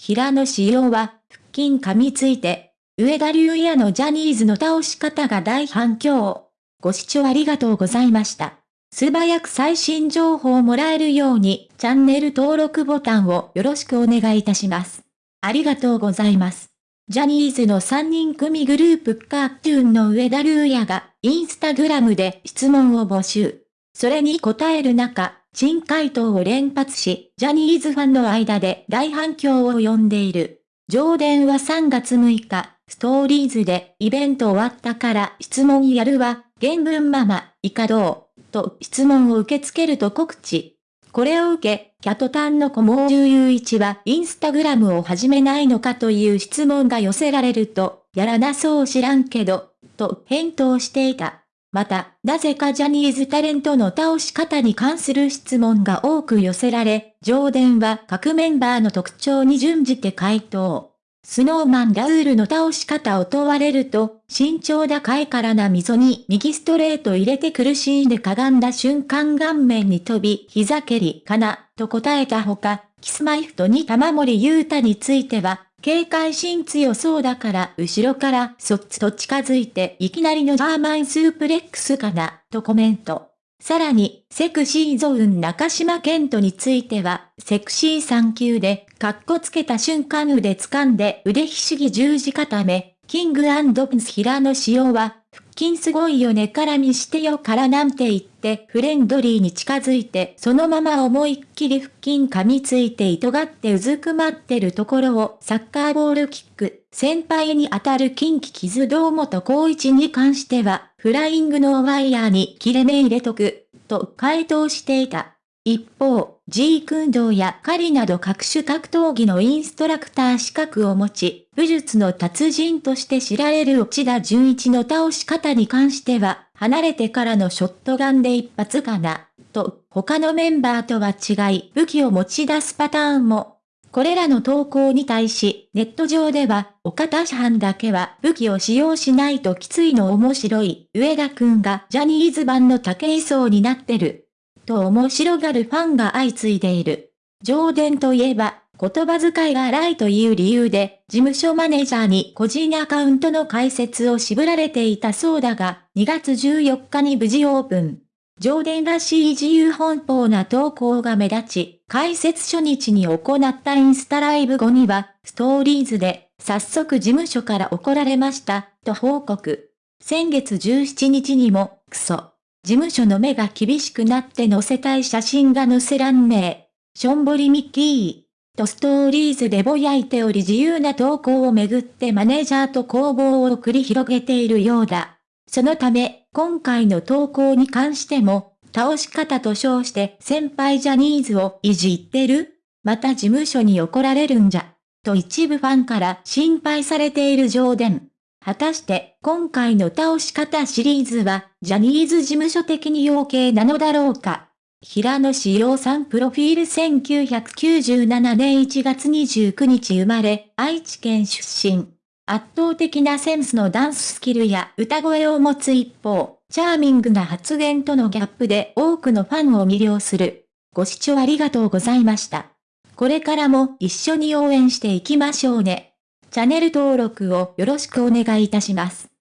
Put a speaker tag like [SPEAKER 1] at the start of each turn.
[SPEAKER 1] 平野紫耀は、腹筋噛みついて、上田竜也のジャニーズの倒し方が大反響。ご視聴ありがとうございました。素早く最新情報をもらえるように、チャンネル登録ボタンをよろしくお願いいたします。ありがとうございます。ジャニーズの3人組グループカートゥーンの上田竜也が、インスタグラムで質問を募集。それに答える中、珍回答を連発し、ジャニーズファンの間で大反響を呼んでいる。上電は3月6日、ストーリーズでイベント終わったから質問やるわ、原文ママ、いかどう？と質問を受け付けると告知。これを受け、キャトタンの小毛重雄一はインスタグラムを始めないのかという質問が寄せられると、やらなそう知らんけど、と返答していた。また、なぜかジャニーズタレントの倒し方に関する質問が多く寄せられ、上電は各メンバーの特徴に準じて回答。スノーマンラウールの倒し方を問われると、身長高いからな溝に右ストレート入れて苦しんでかがんだ瞬間顔面に飛び、膝蹴りかな、と答えたほか、 Kis-My-Ft2 玉森裕太については、警戒心強そうだから後ろからそっと近づいていきなりのジャーマンスープレックスかな、とコメント。さらに、セクシーゾーン中島健人については、セクシー3級で、カッコつけた瞬間腕掴んで腕ひしぎ十字固め、キングプリンス平野紫耀は、腹筋すごいよねから見してよからなんて言ってフレンドリーに近づいてそのまま思いっきり腹筋噛みついて糸がってうずくまってるところをサッカーボールキック、先輩に当たる近畿傷堂本光一に関しては、フライングのワイヤーに切れ目入れとく、と回答していた。一方、G 君道や狩りなど各種格闘技のインストラクター資格を持ち、武術の達人として知られる内田純一の倒し方に関しては、離れてからのショットガンで一発かな、と、他のメンバーとは違い武器を持ち出すパターンも。これらの投稿に対し、ネット上では、岡田藩だけは武器を使用しないときついの面白い、上田くんがジャニーズ版の竹井壮になってる。と面白がるファンが相次いでいる。上伝といえば、言葉遣いが荒いという理由で、事務所マネージャーに個人アカウントの開設を渋られていたそうだが、2月14日に無事オープン。上伝らしい自由奔放な投稿が目立ち、開設初日に行ったインスタライブ後には、ストーリーズで、早速事務所から怒られました、と報告。先月17日にも、クソ。事務所の目が厳しくなって載せたい写真が載せらんねえ。しょんぼりミッキー。とストーリーズでぼやいており自由な投稿をめぐってマネージャーと攻防を繰り広げているようだ。そのため、今回の投稿に関しても、倒し方と称して先輩ジャニーズをいじってるまた事務所に怒られるんじゃ。と一部ファンから心配されている上伝。果たして今回の倒し方シリーズはジャニーズ事務所的に要計なのだろうか？平野志陽さんプロフィール1997年1月29日生まれ、愛知県出身。圧倒的なセンスのダンススキルや歌声を持つ一方、チャーミングな発言とのギャップで多くのファンを魅了する。ご視聴ありがとうございました。これからも一緒に応援していきましょうね。チャンネル登録をよろしくお願いいたします。